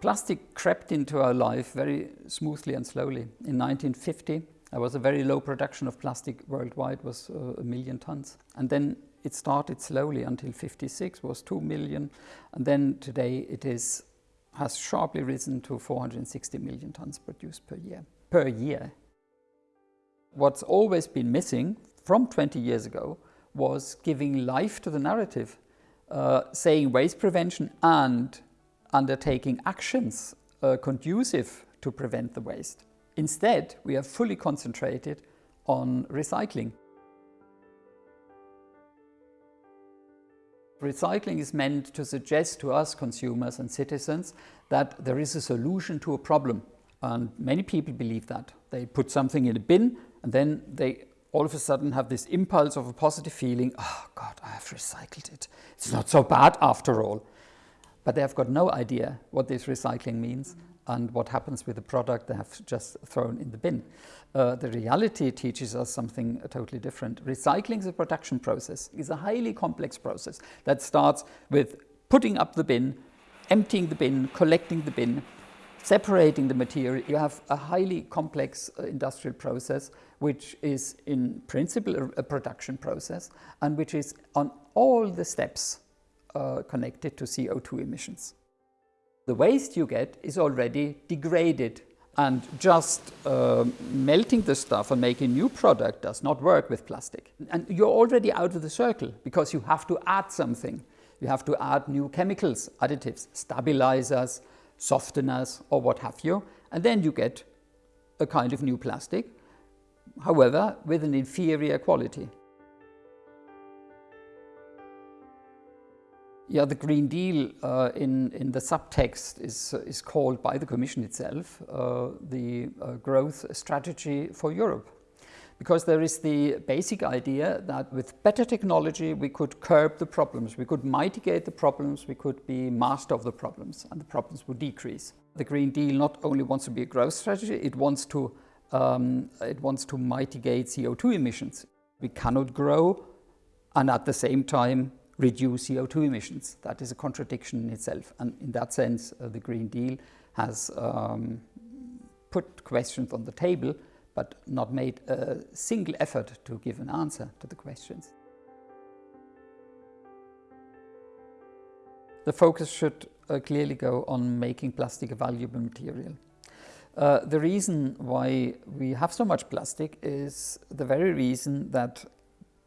Plastic crept into our life very smoothly and slowly. In 1950, there was a very low production of plastic worldwide, was uh, a million tons. And then it started slowly until 56 was 2 million. And then today it is, has sharply risen to 460 million tons produced per year. Per year. What's always been missing from 20 years ago was giving life to the narrative, uh, saying waste prevention and undertaking actions uh, conducive to prevent the waste. Instead, we are fully concentrated on recycling. Recycling is meant to suggest to us consumers and citizens that there is a solution to a problem. And many people believe that. They put something in a bin and then they all of a sudden have this impulse of a positive feeling, oh God, I have recycled it. It's not so bad after all but they have got no idea what this recycling means and what happens with the product they have just thrown in the bin. Uh, the reality teaches us something totally different. Recycling is a production process. It's a highly complex process that starts with putting up the bin, emptying the bin, collecting the bin, separating the material. You have a highly complex uh, industrial process which is in principle a, a production process and which is on all the steps uh, connected to CO2 emissions. The waste you get is already degraded and just uh, melting the stuff and making new product does not work with plastic. And you're already out of the circle because you have to add something. You have to add new chemicals, additives, stabilizers, softeners or what have you. And then you get a kind of new plastic, however, with an inferior quality. Yeah, the Green Deal uh, in, in the subtext is, is called by the Commission itself uh, the uh, growth strategy for Europe. Because there is the basic idea that with better technology we could curb the problems, we could mitigate the problems, we could be master of the problems and the problems would decrease. The Green Deal not only wants to be a growth strategy, it wants to, um, it wants to mitigate CO2 emissions. We cannot grow and at the same time reduce CO2 emissions. That is a contradiction in itself. And in that sense, uh, the Green Deal has um, put questions on the table, but not made a single effort to give an answer to the questions. The focus should uh, clearly go on making plastic a valuable material. Uh, the reason why we have so much plastic is the very reason that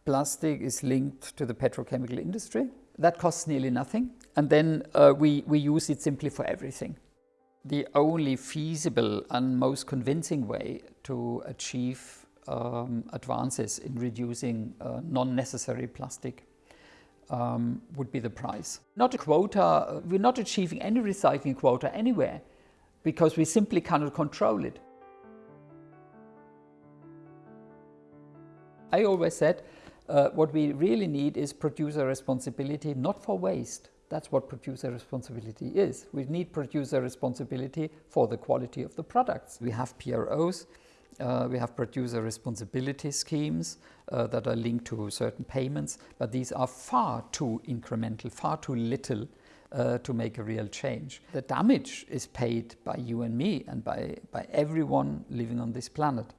plastic is linked to the petrochemical industry. That costs nearly nothing. And then uh, we, we use it simply for everything. The only feasible and most convincing way to achieve um, advances in reducing uh, non-necessary plastic um, would be the price. Not a quota, we're not achieving any recycling quota anywhere because we simply cannot control it. I always said uh, what we really need is producer responsibility, not for waste. That's what producer responsibility is. We need producer responsibility for the quality of the products. We have PROs, uh, we have producer responsibility schemes uh, that are linked to certain payments, but these are far too incremental, far too little uh, to make a real change. The damage is paid by you and me and by, by everyone living on this planet.